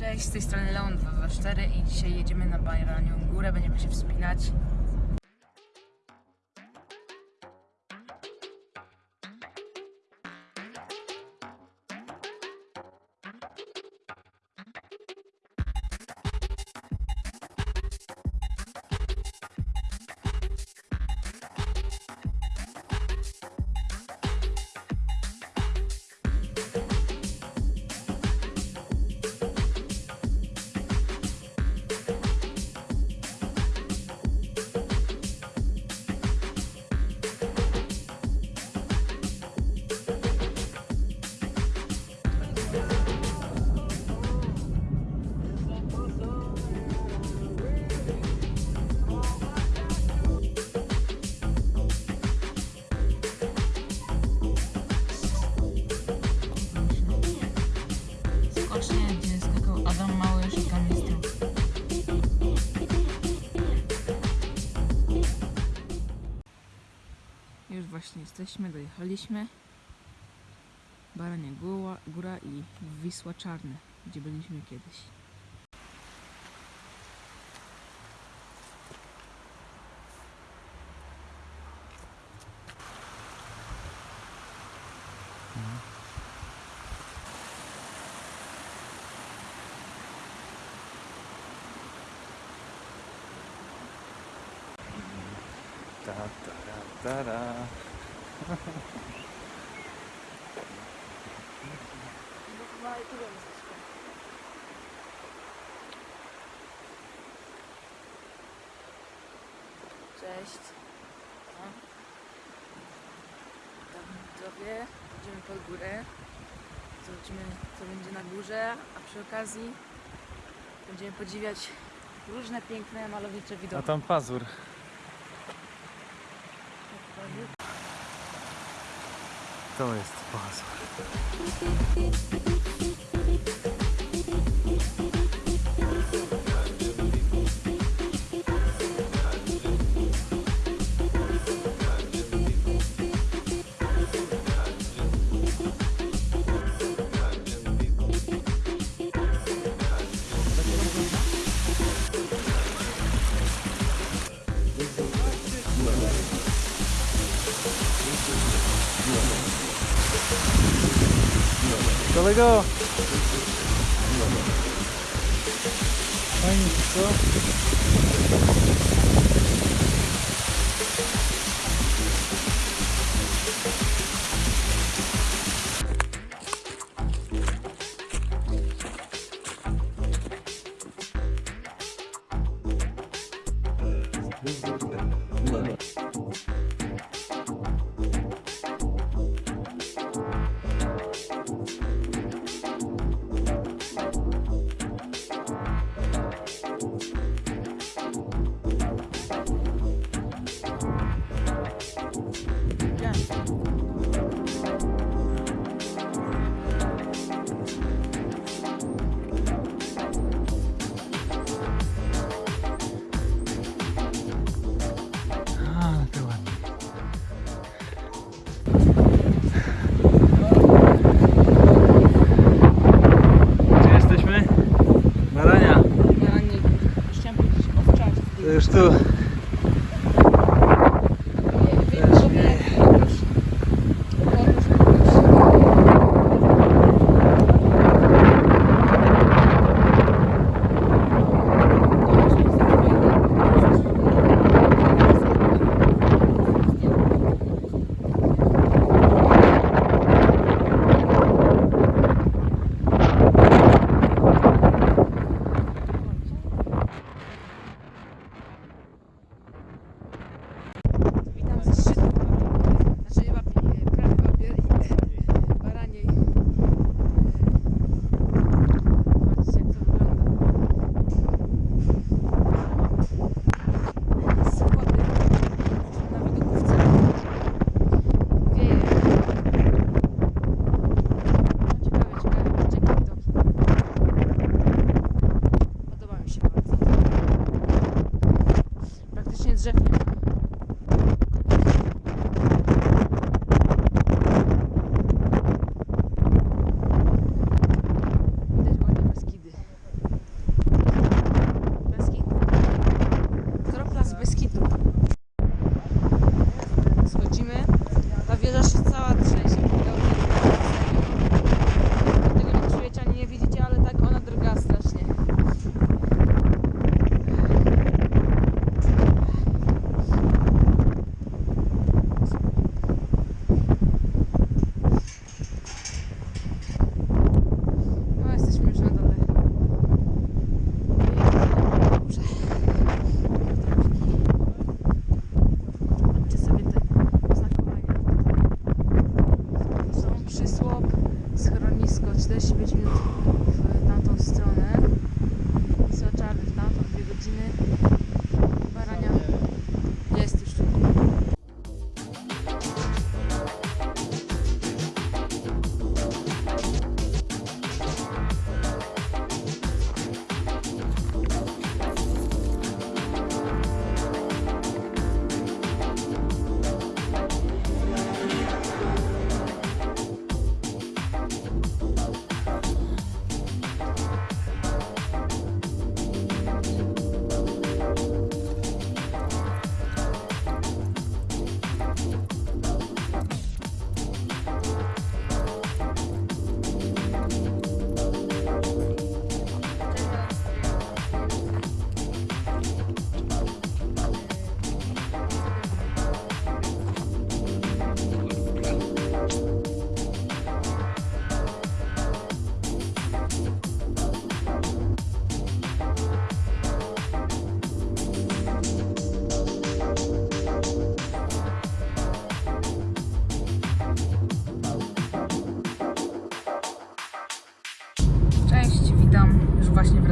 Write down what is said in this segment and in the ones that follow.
Cześć, z tej strony Leon 224 i dzisiaj jedziemy na Baranią Górę, będziemy się wspinać. Właśnie jesteśmy, dojechaliśmy. Barania Góra, Góra i Wisła Czarne, gdzie byliśmy kiedyś. Ta, ta, ta, ta. Cześć. Witam widzowie. Idziemy pod górę. Zobaczymy co będzie na górze, a przy okazji będziemy podziwiać różne piękne, malowicze A widoki. tam pazur. To jest pazur. Kolego! Fajnie, co? A, что Jeffrey.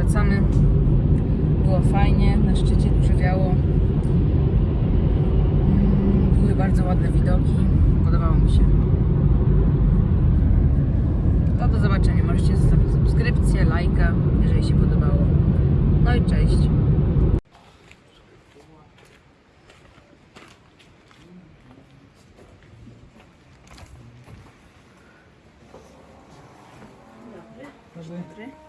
Wracamy. Było fajnie, na szczycie dużo wiało. Mm, Były bardzo ładne widoki. Podobało mi się. To do zobaczenia. Możecie zostawić subskrypcję, lajka, jeżeli się podobało. No i cześć. Dobry.